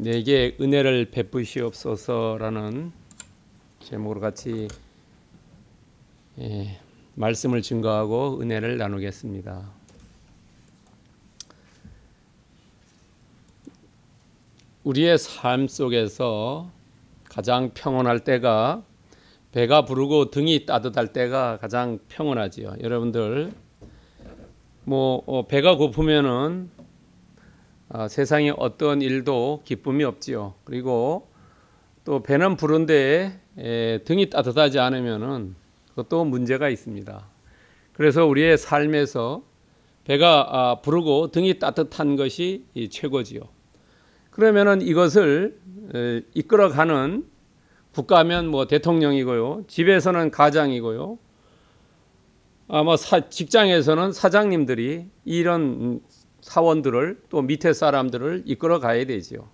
내게 은혜를 베푸시옵소서라는 제목으로 같이 예, 말씀을 증거하고 은혜를 나누겠습니다. 우리의 삶 속에서 가장 평온할 때가 배가 부르고 등이 따뜻할 때가 가장 평온하지요. 여러분들 뭐 어, 배가 고프면은 아, 세상에 어떤 일도 기쁨이 없지요. 그리고 또 배는 부른데 에, 등이 따뜻하지 않으면은 그것도 문제가 있습니다. 그래서 우리의 삶에서 배가 아, 부르고 등이 따뜻한 것이 이 최고지요. 그러면은 이것을 에, 이끌어가는 국가면 뭐 대통령이고요. 집에서는 가장이고요. 아마 사, 직장에서는 사장님들이 이런 사원들을 또 밑에 사람들을 이끌어 가야 되지요.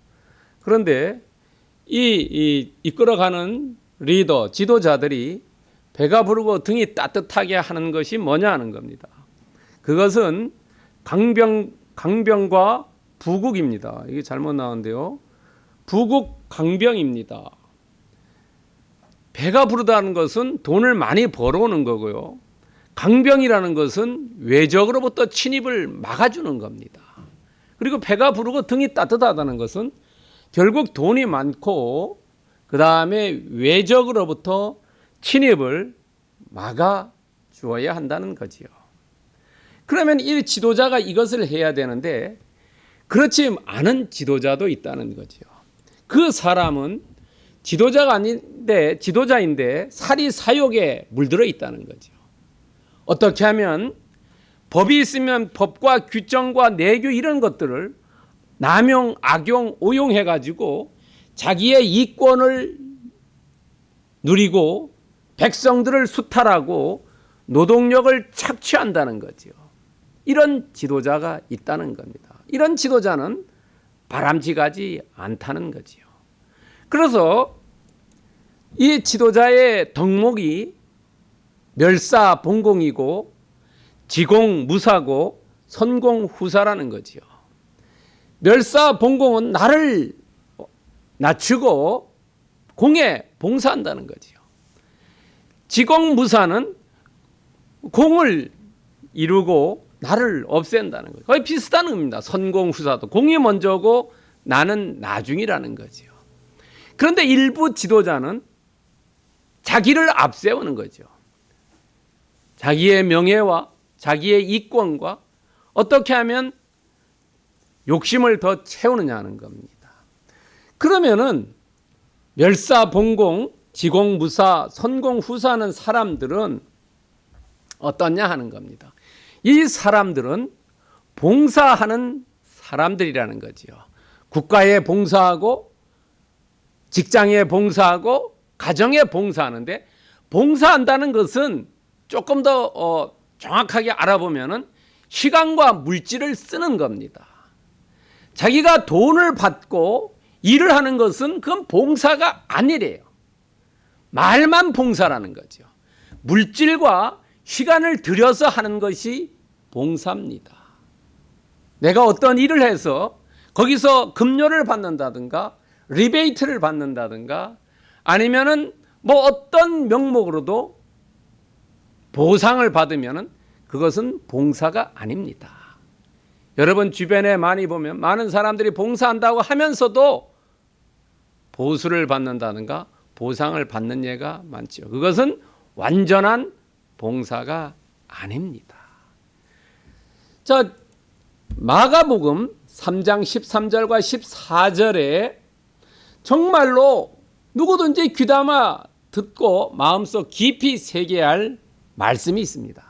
그런데 이, 이 이끌어가는 리더, 지도자들이 배가 부르고 등이 따뜻하게 하는 것이 뭐냐 하는 겁니다. 그것은 강병, 강병과 부국입니다. 이게 잘못 나왔는데요. 부국 강병입니다. 배가 부르다는 것은 돈을 많이 벌어오는 거고요. 강병이라는 것은 외적으로부터 침입을 막아주는 겁니다. 그리고 배가 부르고 등이 따뜻하다는 것은 결국 돈이 많고 그 다음에 외적으로부터 침입을 막아 주어야 한다는 거지요. 그러면 이 지도자가 이것을 해야 되는데 그렇지 않은 지도자도 있다는 거지요. 그 사람은 지도자가 아닌데 지도자인데 사리 사욕에 물들어 있다는 거죠. 어떻게 하면 법이 있으면 법과 규정과 내규 이런 것들을 남용, 악용, 오용해 가지고 자기의 이권을 누리고 백성들을 수탈하고 노동력을 착취한다는 거지요. 이런 지도자가 있다는 겁니다. 이런 지도자는 바람직하지 않다는 거지요. 그래서 이 지도자의 덕목이 멸사봉공이고 지공 무사고 선공 후사라는 거지요. 멸사봉공은 나를 낮추고 공에 봉사한다는 거지요. 지공 무사는 공을 이루고 나를 없앤다는 거죠. 거의 비슷한 겁니다. 선공 후사도 공이 먼저고 나는 나중이라는 거지요. 그런데 일부 지도자는 자기를 앞세우는 거죠. 자기의 명예와 자기의 이권과 어떻게 하면 욕심을 더 채우느냐는 겁니다. 그러면은 멸사봉공, 지공 무사, 선공 후사하는 사람들은 어떠냐 하는 겁니다. 이 사람들은 봉사하는 사람들이라는 거지요. 국가에 봉사하고 직장에 봉사하고 가정에 봉사하는데 봉사한다는 것은 조금 더 어, 정확하게 알아보면은 시간과 물질을 쓰는 겁니다. 자기가 돈을 받고 일을 하는 것은 그건 봉사가 아니래요. 말만 봉사라는 거죠. 물질과 시간을 들여서 하는 것이 봉사입니다. 내가 어떤 일을 해서 거기서 급료를 받는다든가 리베이트를 받는다든가 아니면은 뭐 어떤 명목으로도 보상을 받으면 그것은 봉사가 아닙니다. 여러분 주변에 많이 보면 많은 사람들이 봉사한다고 하면서도 보수를 받는다든가 보상을 받는 예가 많죠. 그것은 완전한 봉사가 아닙니다. 자, 마가복음 3장 13절과 14절에 정말로 누구든지 귀담아 듣고 마음속 깊이 새겨야 말씀이 있습니다.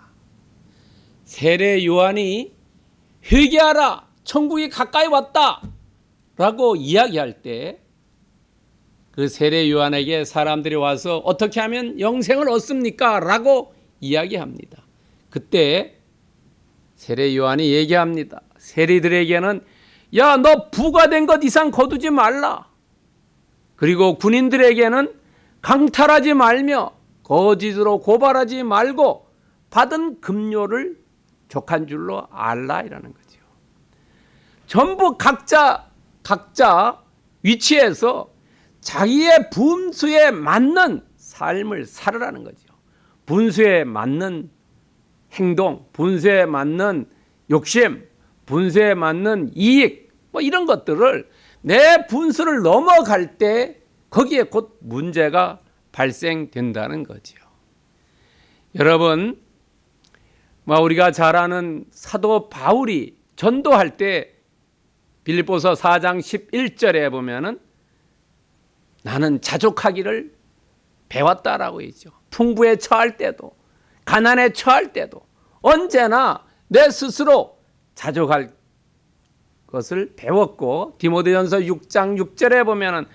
세례 요한이 회개하라 천국이 가까이 왔다 라고 이야기할 때 그 세례 요한에게 사람들이 와서 어떻게 하면 영생을 얻습니까? 라고 이야기합니다. 그때 세례 요한이 얘기합니다. 세리들에게는 야 너 부가 된 것 이상 거두지 말라. 그리고 군인들에게는 강탈하지 말며 거짓으로 고발하지 말고 받은 급료를 족한 줄로 알라 이라는 거죠. 전부 각자 각자 위치에서 자기의 분수에 맞는 삶을 살으라는 거죠. 분수에 맞는 행동, 분수에 맞는 욕심, 분수에 맞는 이익, 뭐 이런 것들을 내 분수를 넘어갈 때 거기에 곧 문제가 발생된다는 거지요. 여러분, 뭐 우리가 잘 아는 사도 바울이 전도할 때 빌립보서 4장 11절에 보면은 나는 자족하기를 배웠다라고 했죠. 풍부에 처할 때도 가난에 처할 때도 언제나 내 스스로 자족할 것을 배웠고 디모데전서 6장 6절에 보면은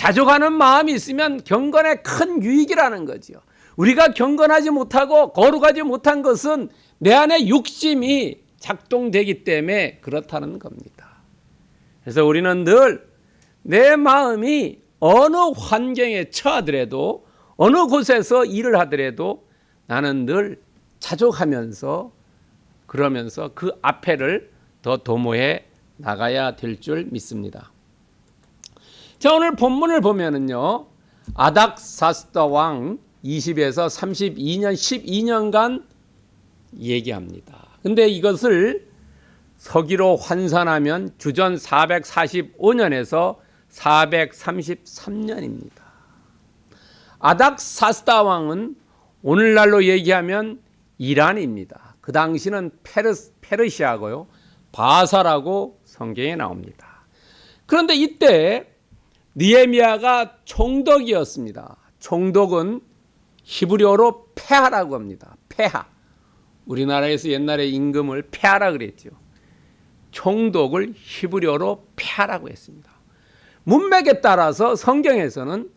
자족하는 마음이 있으면 경건에 큰 유익이라는 거지요. 우리가 경건하지 못하고 거룩하지 못한 것은 내 안에 욕심이 작동되기 때문에 그렇다는 겁니다. 그래서 우리는 늘 내 마음이 어느 환경에 처하더라도 어느 곳에서 일을 하더라도 나는 늘 자족하면서 그러면서 그 앞에를 더 도모해 나가야 될 줄 믿습니다. 자 오늘 본문을 보면은요 아닥사스다 왕 20에서 32년 12년간 얘기합니다. 근데 이것을 서기로 환산하면 주전 445년에서 433년입니다. 아닥사스다 왕은 오늘날로 얘기하면 이란입니다. 그 당시는 페르, 페르시아고요. 바사라고 성경에 나옵니다. 그런데 이때 니에미아가 총독이었습니다. 총독은 히브리어로 폐하라고 합니다. 폐하. 우리나라에서 옛날에 임금을 폐하라 그랬죠. 총독을 히브리어로 폐하라고 했습니다. 문맥에 따라서 성경에서는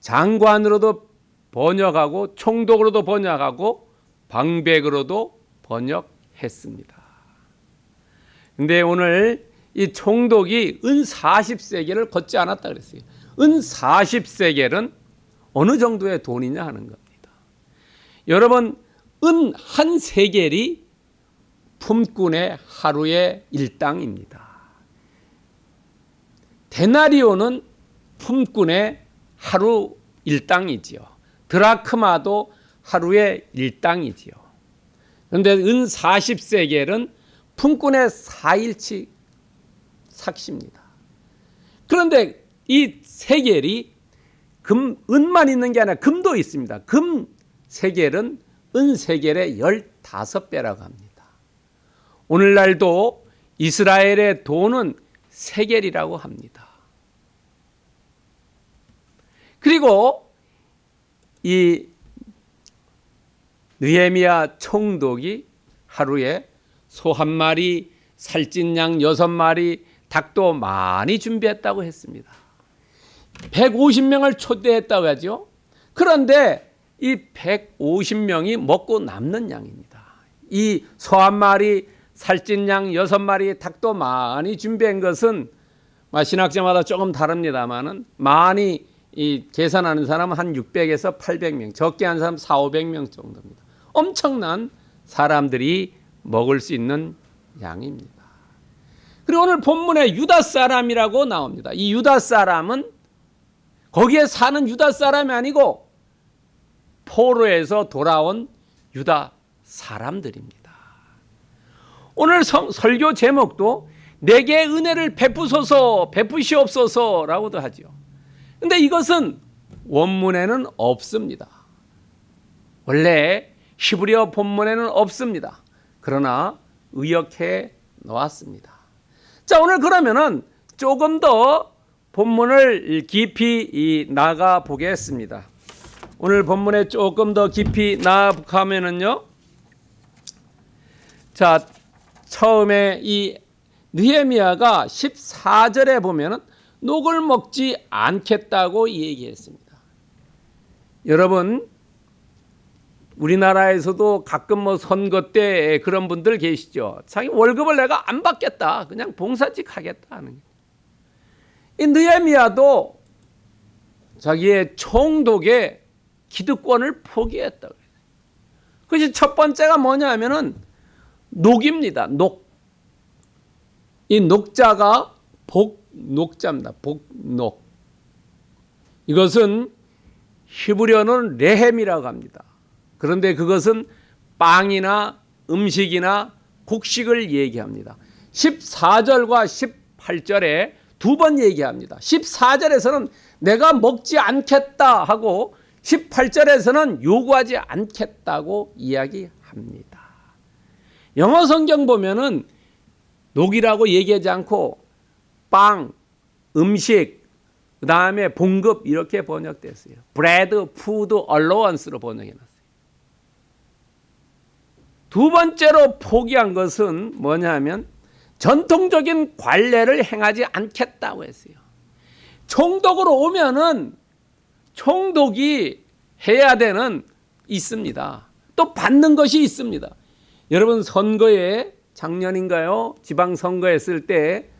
장관으로도 번역하고 총독으로도 번역하고 방백으로도 번역했습니다. 근데 오늘 이 총독이 은 40세계를 걷지 않았다 그랬어요. 은 40세계는 어느 정도의 돈이냐 하는 겁니다. 여러분 은 한 세겔이 품꾼의 하루의 일당입니다. 데나리오는 품꾼의 하루 일당이지요. 드라크마도 하루의 일당이지요. 그런데 은 40세겔은 품꾼의 4일치 삭시입니다. 그런데 이 세겔이 금, 은만 있는 게 아니라 금도 있습니다. 금 세겔은 은 세겔의 15배라고 합니다. 오늘날도 이스라엘의 돈은 세겔이라고 합니다. 그리고 이 느헤미야 총독이 하루에 소 한 마리, 살찐 양 여섯 마리, 닭도 많이 준비했다고 했습니다. 150명을 초대했다고 하죠. 그런데 이 150명이 먹고 남는 양입니다. 이 소 한 마리, 살찐 양 여섯 마리, 닭도 많이 준비한 것은 신학자마다 조금 다릅니다만은 많이 이 계산하는 사람은 한 600에서 800명, 적게 한 사람 4, 500명 정도입니다. 엄청난 사람들이 먹을 수 있는 양입니다. 그리고 오늘 본문에 유다 사람이라고 나옵니다. 이 유다 사람은 거기에 사는 유다 사람이 아니고 포로에서 돌아온 유다 사람들입니다. 오늘 성, 설교 제목도 내게 은혜를 베푸소서 베푸시옵소서라고도 하죠. 근데 이것은 원문에는 없습니다. 원래 히브리어 본문에는 없습니다. 그러나 의역해 놓았습니다. 자, 오늘 그러면은 조금 더 본문을 깊이 나가 보겠습니다. 오늘 본문에 조금 더 깊이 나가면은요. 자, 처음에 이 느헤미야가 14절에 보면은 녹을 먹지 않겠다고 얘기했습니다. 여러분 우리나라에서도 가끔 뭐 선거 때 그런 분들 계시죠. 자기 월급을 내가 안 받겠다. 그냥 봉사직 하겠다 하는 이 느헤미야도 자기의 총독의 기득권을 포기했다. 그것이 첫 번째가 뭐냐면은 녹입니다. 녹. 이 녹자가 복 복녹자입니다. 복녹. 이것은 히브리어는 레헴이라고 합니다. 그런데 그것은 빵이나 음식이나 곡식을 얘기합니다. 14절과 18절에 두 번 얘기합니다. 14절에서는 내가 먹지 않겠다 하고 18절에서는 요구하지 않겠다고 이야기합니다. 영어 성경 보면은 녹이라고 얘기하지 않고 빵, 음식, 그 다음에 봉급 이렇게 번역됐어요. bread, food, allowance로 번역해놨어요. 두 번째로 포기한 것은 뭐냐면 전통적인 관례를 행하지 않겠다고 했어요. 총독으로 오면은 총독이 해야 되는 있습니다. 또 받는 것이 있습니다. 여러분 선거에 작년인가요? 지방 선거 했을 때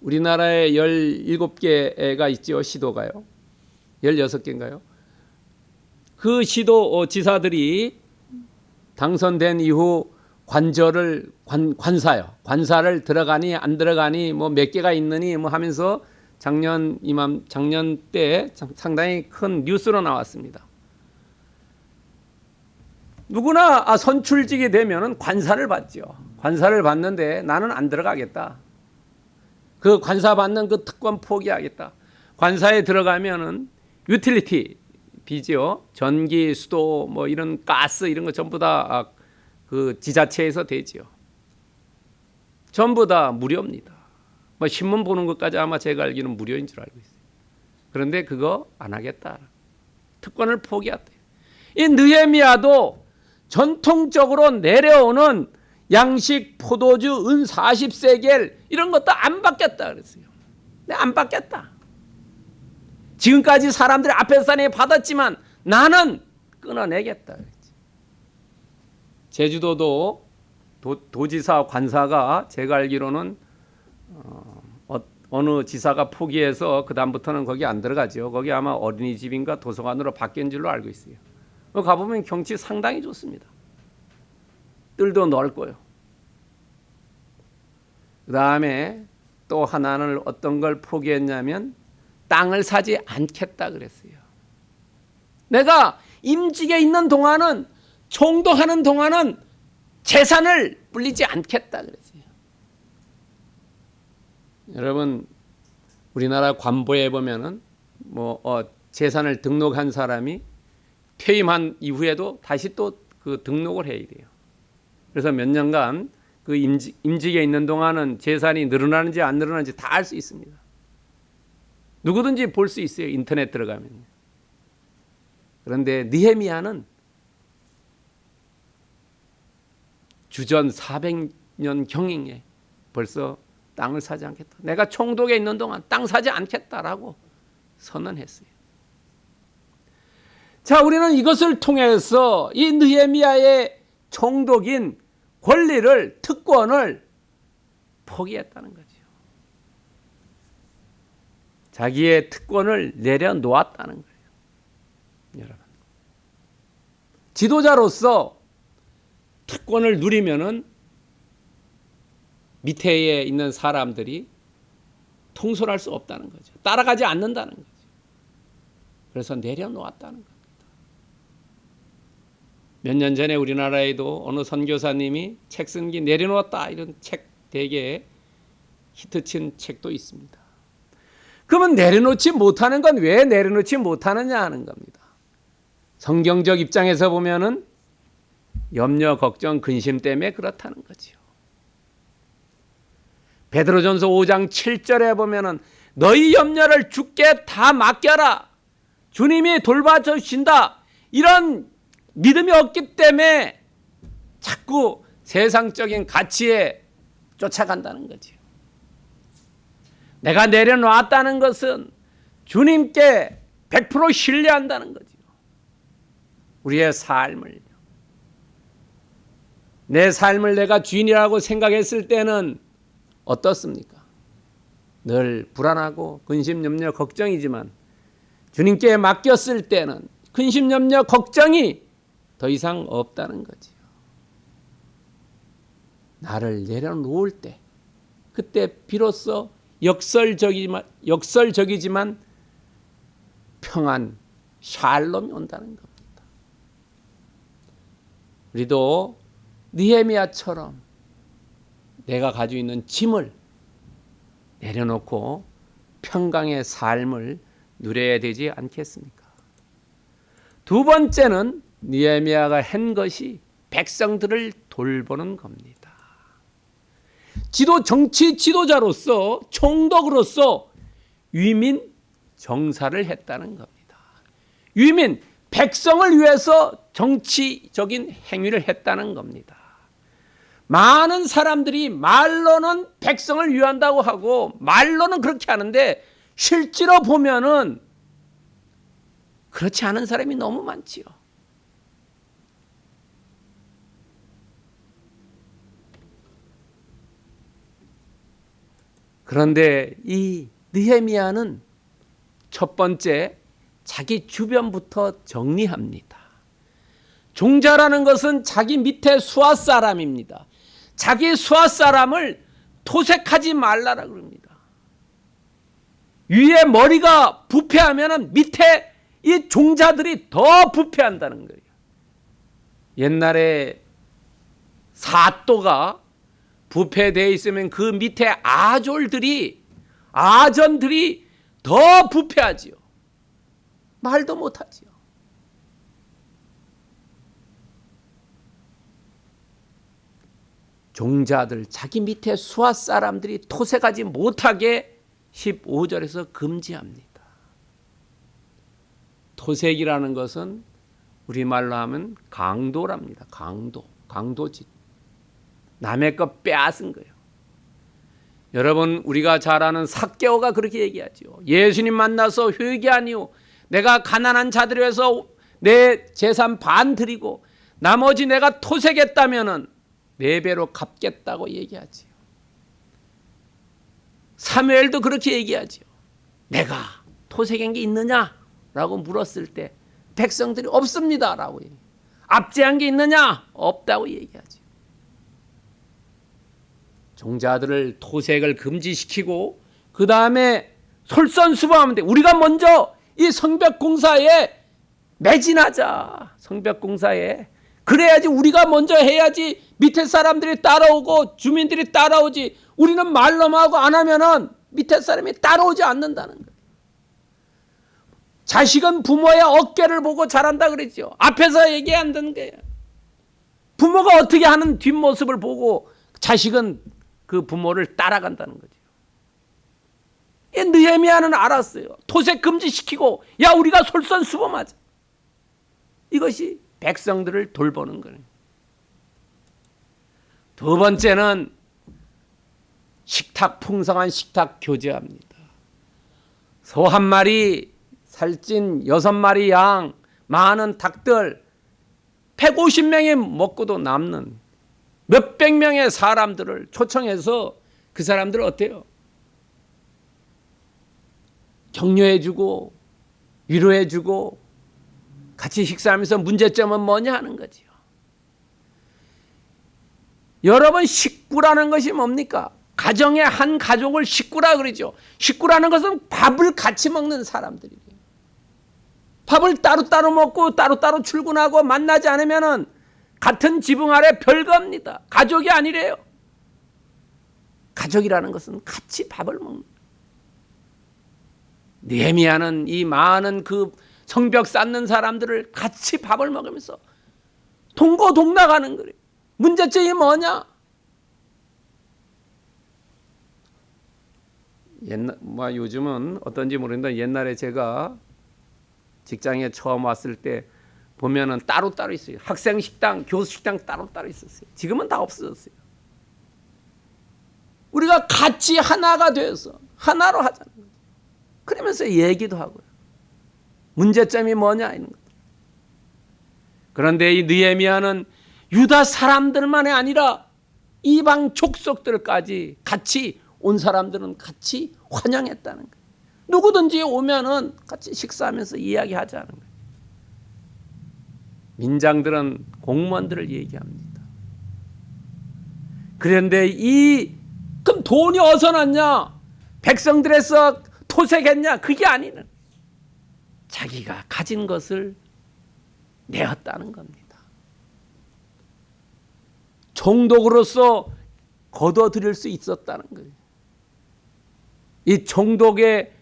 우리나라에 17개가 있죠. 시도가요. 16개인가요? 그 시도 어, 지사들이 당선된 이후 관절을 관, 관사요. 관사를 들어가니 안 들어가니 뭐 몇 개가 있느니 뭐 하면서 작년 이맘 작년 때 상당히 큰 뉴스로 나왔습니다. 누구나 아, 선출직이 되면은 관사를 받죠. 관사를 받는데 나는 안 들어가겠다. 그 관사 받는 그 특권 포기하겠다. 관사에 들어가면은 유틸리티 비죠. 전기, 수도, 뭐 이런 가스 이런 거 전부 다 그 지자체에서 되지요. 전부 다 무료입니다. 뭐 신문 보는 것까지 아마 제가 알기는 무료인 줄 알고 있어요. 그런데 그거 안 하겠다. 특권을 포기했대. 이 느헤미야도 전통적으로 내려오는 양식, 포도주, 은 40세겔 이런 것도 안 받겠다 그랬어요. 네, 안 받겠다. 지금까지 사람들이 앞에 산에 받았지만 나는 끊어내겠다. 제주도도 도, 지사 관사가 제가 알기로는 어, 어느 지사가 포기해서 그 다음부터는 거기 안 들어가죠. 거기 아마 어린이집인가 도서관으로 바뀐 줄로 알고 있어요. 가보면 경치 상당히 좋습니다. 뜰도 넓고요. 그 다음에 또 하나는 어떤 걸 포기했냐면 땅을 사지 않겠다 그랬어요. 내가 임직에 있는 동안은 총독하는 동안은 재산을 불리지 않겠다 그랬어요. 여러분 우리나라 관보에 보면은 뭐 어, 재산을 등록한 사람이 퇴임한 이후에도 다시 또 그 등록을 해야 돼요. 그래서 몇 년간 그 임직, 임직에 있는 동안은 재산이 늘어나는지 안 늘어나는지 다 알 수 있습니다. 누구든지 볼 수 있어요. 인터넷 들어가면. 그런데 니헤미야는 주전 400년 경행에 벌써 땅을 사지 않겠다. 내가 총독에 있는 동안 땅 사지 않겠다라고 선언했어요. 자, 우리는 이것을 통해서 이 느헤미야의 총독인 권리를 특권을 포기했다는 거죠. 자기의 특권을 내려놓았다는 거예요. 여러분. 지도자로서 특권을 누리면은 밑에 있는 사람들이 통솔할 수 없다는 거죠. 따라가지 않는다는 거죠. 그래서 내려놓았다는 거예요. 몇년 전에 우리나라에도 어느 선교사님이 책 쓴기 내려놓았다 이런 책 대개 히트친 책도 있습니다. 그러면 내려놓지 못하는 건 왜 내려놓지 못하느냐 하는 겁니다. 성경적 입장에서 보면은 염려, 걱정, 근심 때문에 그렇다는 거지요. 베드로전서 5장 7절에 보면은 너희 염려를 주께 다 맡겨라. 주님이 돌봐주신다. 이런 믿음이 없기 때문에 자꾸 세상적인 가치에 쫓아간다는 거지. 내가 내려놓았다는 것은 주님께 100% 신뢰한다는 거지. 우리의 삶을 내 삶을 내가 주인이라고 생각했을 때는 어떻습니까? 늘 불안하고 근심 염려 걱정이지만 주님께 맡겼을 때는 근심 염려 걱정이 더 이상 없다는 거지요. 나를 내려놓을 때, 그때 비로소 역설적이지만 역설적이지만 평안 샬롬이 온다는 겁니다. 우리도 느헤미야처럼 내가 가지고 있는 짐을 내려놓고 평강의 삶을 누려야 되지 않겠습니까? 두 번째는 니에미아가 한 것이 백성들을 돌보는 겁니다. 지도 정치 지도자로서 총독으로서 위민 정사를 했다는 겁니다. 위민 백성을 위해서 정치적인 행위를 했다는 겁니다. 많은 사람들이 말로는 백성을 위한다고 하고 말로는 그렇게 하는데 실제로 보면은 그렇지 않은 사람이 너무 많지요. 그런데 이 느헤미야는 첫 번째 자기 주변부터 정리합니다. 종자라는 것은 자기 밑에 수하 사람입니다. 자기 수하 사람을 토색하지 말라라 그럽니다. 위에 머리가 부패하면 밑에 이 종자들이 더 부패한다는 거예요. 옛날에 사또가 부패되어 있으면 그 밑에 아졸들이 아전들이 더 부패하지요. 말도 못하지요. 종자들 자기 밑에 수하 사람들이 토색하지 못하게 15절에서 금지합니다. 토색이라는 것은 우리말로 하면 강도랍니다. 강도. 강도짓. 남의 것 빼앗은 거예요. 여러분 우리가 잘 아는 사개오가 그렇게 얘기하죠. 예수님 만나서 회개하니요. 내가 가난한 자들 위해서 내 재산 반 드리고 나머지 내가 토색했다면은 네 배로 갚겠다고 얘기하지요. 사무엘도 그렇게 얘기하지요. 내가 토색한 게 있느냐라고 물었을 때 백성들이 없습니다라고 얘기. 압제한 게 있느냐? 없다고 얘기하지요. 종자들을 토색을 금지시키고 그 다음에 솔선수범하면 돼. 우리가 먼저 이 성벽 공사에 매진하자. 성벽 공사에 그래야지 우리가 먼저 해야지 밑에 사람들이 따라오고 주민들이 따라오지. 우리는 말로만 하고 안 하면은 밑에 사람이 따라오지 않는다는 거예요. 자식은 부모의 어깨를 보고 자란다 그랬죠. 앞에서 얘기 안 되는 거예요. 부모가 어떻게 하는 뒷모습을 보고 자식은 그 부모를 따라간다는 거죠. 느헤미야는 알았어요. 토색 금지시키고 야 우리가 솔선수범하자. 이것이 백성들을 돌보는 거예요. 두 번째는 식탁 풍성한 식탁 교제합니다. 소 한 마리, 살찐 여섯 마리 양, 많은 닭들 150명이 먹고도 남는 몇백 명의 사람들을 초청해서 그 사람들 어때요? 격려해주고 위로해주고 같이 식사하면서 문제점은 뭐냐 하는 거지요. 여러분 식구라는 것이 뭡니까? 가정의 한 가족을 식구라 그러죠. 식구라는 것은 밥을 같이 먹는 사람들이에요. 밥을 따로따로 먹고 따로따로 출근하고 만나지 않으면은 같은 지붕 아래 별겁니다. 가족이 아니래요. 가족이라는 것은 같이 밥을 먹는. 느헤미야는 이 많은 그 성벽 쌓는 사람들을 같이 밥을 먹으면서 동고동락하는 거예요. 문제점이 뭐냐? 옛날 뭐 요즘은 어떤지 모르겠는데 옛날에 제가 직장에 처음 왔을 때 보면은 따로 따로 있어요. 학생 식당, 교수 식당 따로 따로 있었어요. 지금은 다 없어졌어요. 우리가 같이 하나가 되어서 하나로 하자는 거죠. 그러면서 얘기도 하고요. 문제점이 뭐냐 이런 것. 그런데 이 느헤미야는 유다 사람들만이 아니라 이방 족속들까지 같이 온 사람들은 같이 환영했다는 거예요. 누구든지 오면은 같이 식사하면서 이야기하자는 거예요. 민장들은 공무원들을 얘기합니다. 그런데 이 그럼 돈이 어디서 났냐? 백성들에서 토색했냐? 그게 아니는 자기가 가진 것을 내었다는 겁니다. 종독으로서 거둬들일 수 있었다는 거예요. 이 종독의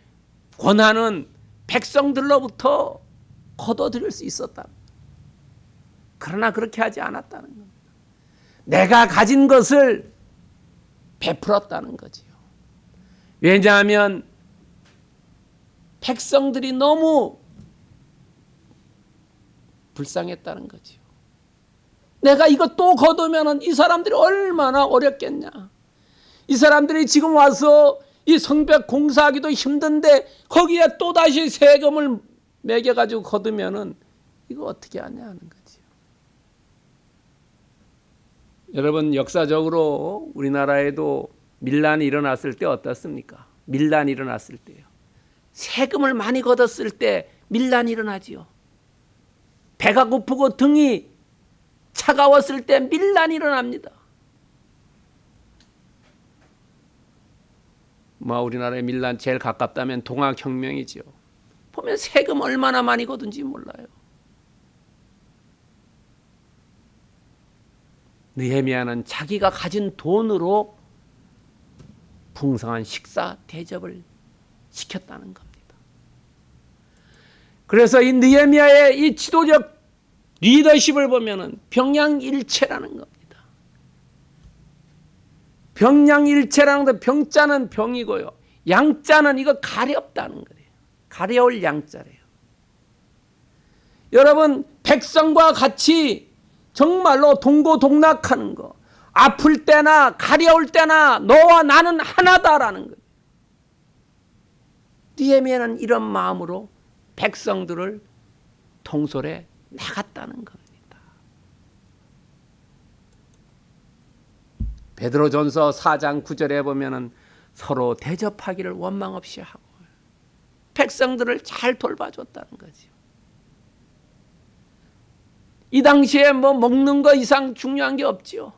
권한은 백성들로부터 거둬들일 수 있었다. 그러나 그렇게 하지 않았다는 겁니다. 내가 가진 것을 베풀었다는 거지요. 왜냐하면 백성들이 너무 불쌍했다는 거지요. 내가 이거 또 거두면 이 사람들이 얼마나 어렵겠냐. 이 사람들이 지금 와서 이 성벽 공사하기도 힘든데 거기에 또 다시 세금을 매겨 가지고 거두면 은 이거 어떻게 하냐 하는 거지요. 여러분 역사적으로 우리나라에도 밀란이 일어났을 때 어떻습니까? 밀란이 일어났을 때요. 세금을 많이 걷었을 때 밀란이 일어나지요. 배가 고프고 등이 차가웠을 때 밀란이 일어납니다. 뭐 우리나라의 밀란 제일 가깝다면 동학혁명이지요. 보면 세금 얼마나 많이 거둔지 몰라요. 느헤미야는 자기가 가진 돈으로 풍성한 식사 대접을 시켰다는 겁니다. 그래서 이 느헤미야의 이 지도적 리더십을 보면은 병양일체라는 겁니다. 병양일체라는 것 병자는 병이고요. 양자는 이거 가렵다는 거예요. 가려울 양자래요. 여러분 백성과 같이 정말로 동고동락하는 거 아플 때나 가려울 때나 너와 나는 하나다라는 거예요. 니에미야는 이런 마음으로 백성들을 통솔해 나갔다는 겁니다. 베드로전서 4장 9절에 보면은 서로 대접하기를 원망 없이 하고 백성들을 잘 돌봐줬다는 거죠. 이 당시에 뭐 먹는 거 이상 중요한 게 없지요.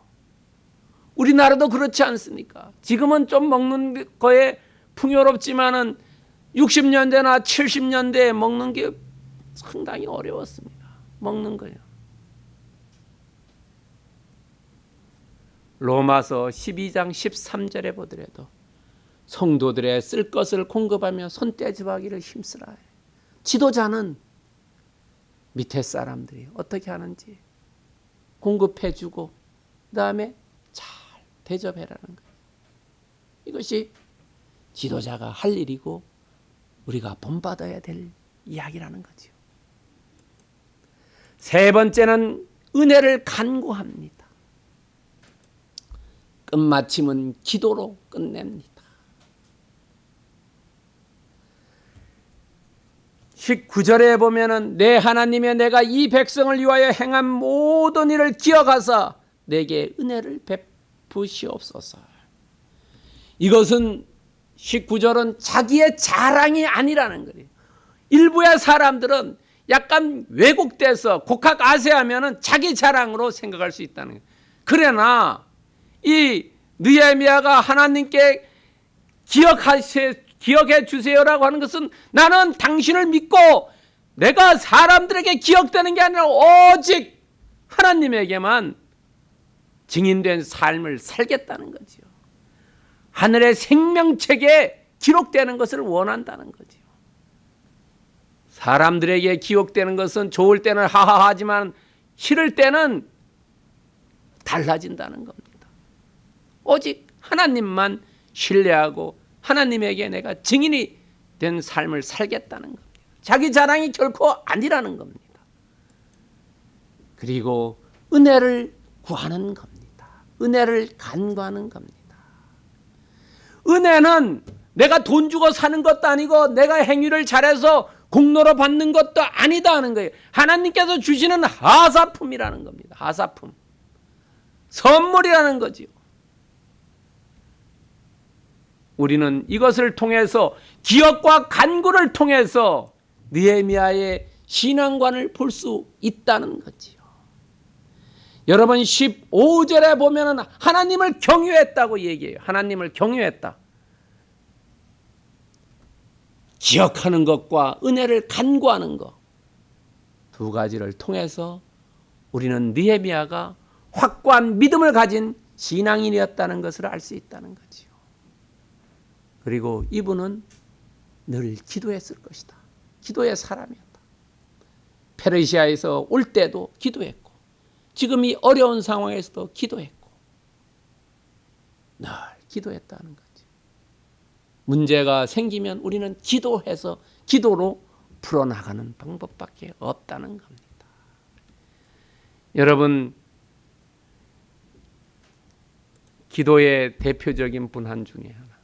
우리나라도 그렇지 않습니까? 지금은 좀 먹는 거에 풍요롭지만은 60년대나 70년대에 먹는 게 상당히 어려웠습니다. 먹는 거요. 로마서 12장 13절에 보더라도 성도들의 쓸 것을 공급하며 손떼집하기를 힘쓰라. 지도자는 밑에 사람들이 어떻게 하는지 공급해주고 그 다음에 잘 대접해라는 거예요. 이것이 지도자가 할 일이고 우리가 본받아야 될 이야기라는 거죠. 세 번째는 은혜를 간구합니다. 끝마침은 기도로 끝냅니다. 19절에 보면은 내 하나님의 내가 이 백성을 위하여 행한 모든 일을 기억하사 내게 은혜를 베푸시옵소서. 이것은 19절은 자기의 자랑이 아니라는 거예요. 일부의 사람들은 약간 왜곡돼서 곡학 아세하면은 자기 자랑으로 생각할 수 있다는 거예요. 그러나 이 느헤미야가 하나님께 기억하세 기억해 주세요라고 하는 것은 나는 당신을 믿고 내가 사람들에게 기억되는 게 아니라 오직 하나님에게만 증인된 삶을 살겠다는 거지요. 하늘의 생명책에 기록되는 것을 원한다는 거지요. 사람들에게 기억되는 것은 좋을 때는 하하하지만 싫을 때는 달라진다는 겁니다. 오직 하나님만 신뢰하고 하나님에게 내가 증인이 된 삶을 살겠다는 겁니다. 자기 자랑이 결코 아니라는 겁니다. 그리고 은혜를 구하는 겁니다. 은혜를 간구하는 겁니다. 은혜는 내가 돈 주고 사는 것도 아니고 내가 행위를 잘해서 공로로 받는 것도 아니다 하는 거예요. 하나님께서 주시는 하사품이라는 겁니다. 하사품. 선물이라는 거지요. 우리는 이것을 통해서 기억과 간구를 통해서 느헤미야의 신앙관을 볼 수 있다는 거지요. 여러분 15절에 보면 은 하나님을 경유했다고 얘기해요. 하나님을 경유했다. 기억하는 것과 은혜를 간구하는 것 두 가지를 통해서 우리는 느헤미야가 확고한 믿음을 가진 신앙인이었다는 것을 알 수 있다는 거지요. 그리고 이분은 늘 기도했을 것이다. 기도의 사람이었다. 페르시아에서 올 때도 기도했고 지금 이 어려운 상황에서도 기도했고 늘 기도했다는 거지. 문제가 생기면 우리는 기도해서 기도로 풀어나가는 방법밖에 없다는 겁니다. 여러분 기도의 대표적인 분한 중에 하나.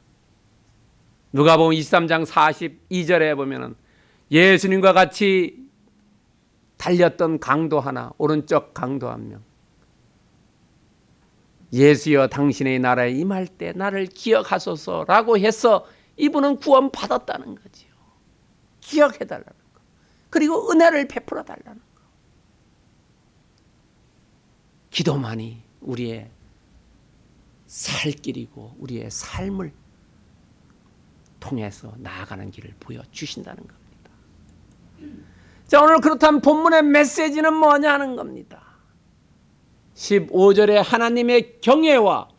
누가복음 23장 42절에 보면은 예수님과 같이 달렸던 강도 하나, 오른쪽 강도 한 명. 예수여 당신의 나라에 임할 때 나를 기억하소서라고 해서 이분은 구원 받았다는 거지요. 기억해 달라는 거. 그리고 은혜를 베풀어 달라는 거. 기도만이 우리의 살 길이고 우리의 삶을 통해서 나아가는 길을 보여 주신다는 겁니다. 자, 오늘 그렇다면 본문의 메시지는 뭐냐는 겁니다. 15절에 하나님의 경외와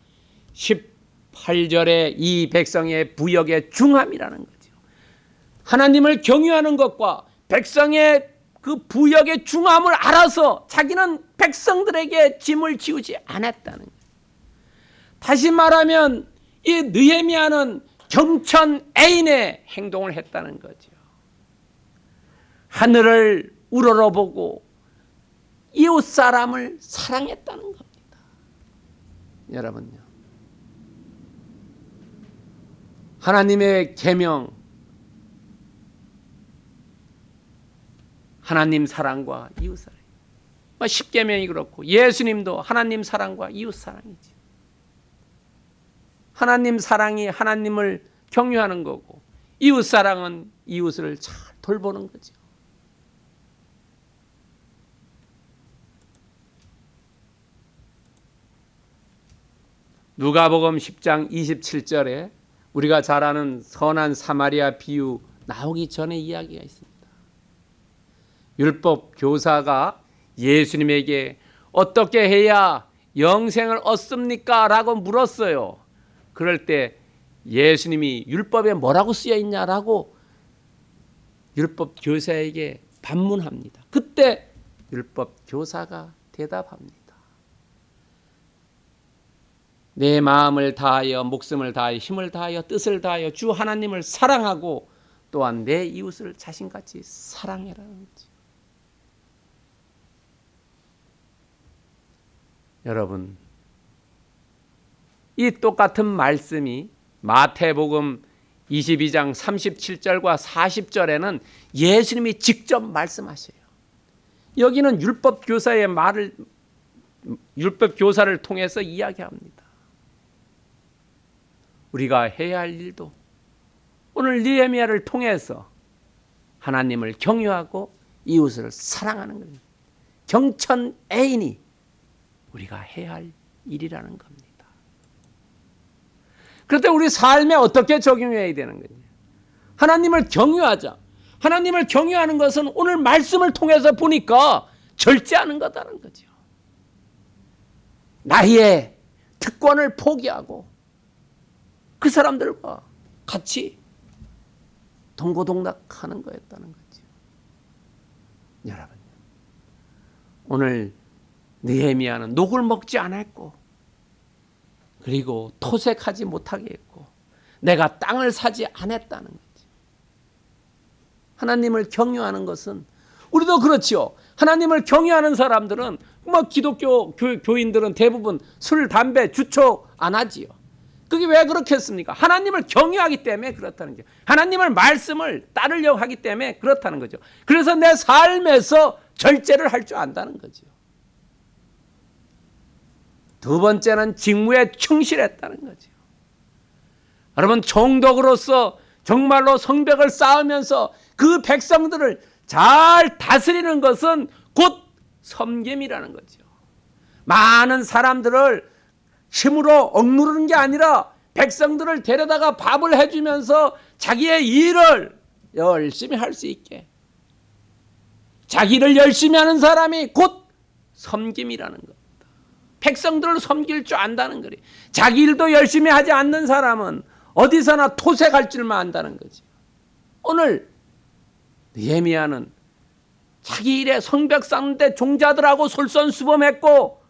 18절에 이 백성의 부역의 중함이라는 거죠. 하나님을 경외하는 것과 백성의 그 부역의 중함을 알아서 자기는 백성들에게 짐을 지우지 않았다는 거예요. 다시 말하면 이 느헤미야는 경천 애인의 행동을 했다는 거죠. 하늘을 우러러보고 이웃 사람을 사랑했다는 겁니다. 여러분요. 하나님의 계명 하나님 사랑과 이웃 사랑. 뭐 십계명이 그렇고 예수님도 하나님 사랑과 이웃 사랑이지. 하나님 사랑이 하나님을 경유하는 거고 이웃 사랑은 이웃을 잘 돌보는 거죠. 누가복음 10장 27절에 우리가 잘 아는 선한 사마리아 비유 나오기 전에 이야기가 있습니다. 율법 교사가 예수님에게 어떻게 해야 영생을 얻습니까? 라고 물었어요. 그럴 때 예수님이 율법에 뭐라고 쓰여 있냐라고 율법 교사에게 반문합니다. 그때 율법 교사가 대답합니다. 내 마음을 다하여 목숨을 다하여 힘을 다하여 뜻을 다하여 주 하나님을 사랑하고 또한 내 이웃을 자신같이 사랑해라는 거죠. 여러분 이 똑같은 말씀이 마태복음 22장 37절과 40절에는 예수님이 직접 말씀하셔요. 여기는 율법 교사의 말을 율법 교사를 통해서 이야기합니다. 우리가 해야 할 일도 오늘 니에미아를 통해서 하나님을 경유하고 이웃을 사랑하는 겁니다. 경천 애인이 우리가 해야 할 일이라는 겁니다. 그런데 우리 삶에 어떻게 적용해야 되는 거냐? 하나님을 경유하자. 하나님을 경유하는 것은 오늘 말씀을 통해서 보니까 절제하는 거다는 거죠. 나의 특권을 포기하고 그 사람들과 같이 동고동락하는 거였다는 거죠. 여러분, 오늘 느헤미야는 녹을 먹지 않았고 그리고 토색하지 못하게 했고 내가 땅을 사지 않았다는 거지. 하나님을 경유하는 것은 우리도 그렇지요. 하나님을 경유하는 사람들은 뭐 기독교 교, 인들은 대부분 술, 담배, 주초 안 하지요. 그게 왜 그렇겠습니까? 하나님을 경유하기 때문에 그렇다는 거죠. 하나님을 말씀을 따르려고 하기 때문에 그렇다는 거죠. 그래서 내 삶에서 절제를 할 줄 안다는 거죠. 두 번째는 직무에 충실했다는 거죠. 여러분 총독으로서 정말로 성벽을 쌓으면서 그 백성들을 잘 다스리는 것은 곧 섬김이라는 거죠. 많은 사람들을 힘으로 억누르는 게 아니라 백성들을 데려다가 밥을 해주면서 자기의 일을 열심히 할 수 있게 자기를 열심히 하는 사람이 곧 섬김이라는 겁니다. 백성들을 섬길 줄 안다는 거리. 자기 일도 열심히 하지 않는 사람은 어디서나 토색할 줄만 안다는 거지. 오늘 예미야는 자기 일에 성벽 쌓는데 종자들하고 솔선수범했고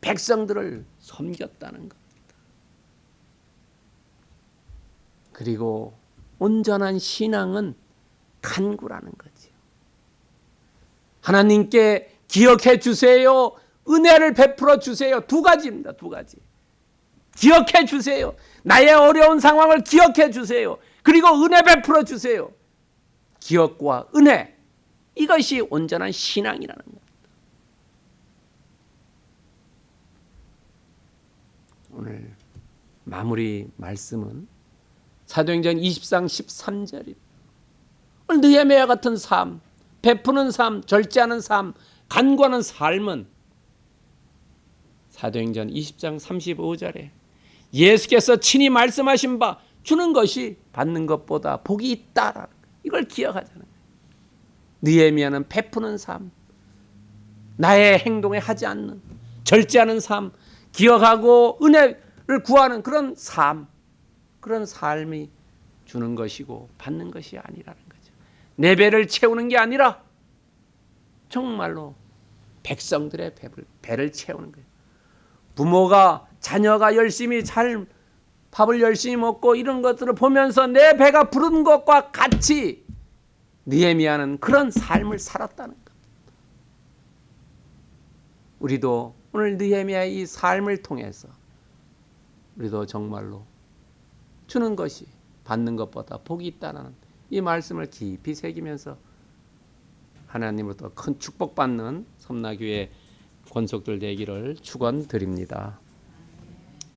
백성들을 섬겼다는 겁니다. 그리고 온전한 신앙은 간구라는 거지요. 하나님께 기억해 주세요. 은혜를 베풀어 주세요. 두 가지입니다. 두 가지. 기억해 주세요. 나의 어려운 상황을 기억해 주세요. 그리고 은혜 베풀어 주세요. 기억과 은혜. 이것이 온전한 신앙이라는 겁니다. 오늘 마무리 말씀은 사도행전 20장 13절입니다. 오늘 느헤미야 같은 삶, 베푸는 삶, 절제하는 삶, 간구하는 삶은 사도행전 20장 35절에 예수께서 친히 말씀하신 바 주는 것이 받는 것보다 복이 있다라는. 이걸 기억하자는 거예요. 느헤미야는 베푸는 삶, 나의 행동에 하지 않는 절제하는 삶, 기억하고 은혜를 구하는 그런 삶, 그런 삶이 주는 것이고 받는 것이 아니라는 거죠. 내 배를 채우는 게 아니라 정말로 백성들의 배를, 배를 채우는 거예요. 부모가 자녀가 열심히 잘 밥을 열심히 먹고 이런 것들을 보면서 내 배가 부른 것과 같이 느헤미야는 그런 삶을 살았다는 것. 우리도 오늘 느헤미야의 이 삶을 통해서 우리도 정말로 주는 것이 받는 것보다 복이 있다는 이 말씀을 깊이 새기면서 하나님으로부터 큰 축복받는 섬나교회 권속들 되기를 축원드립니다.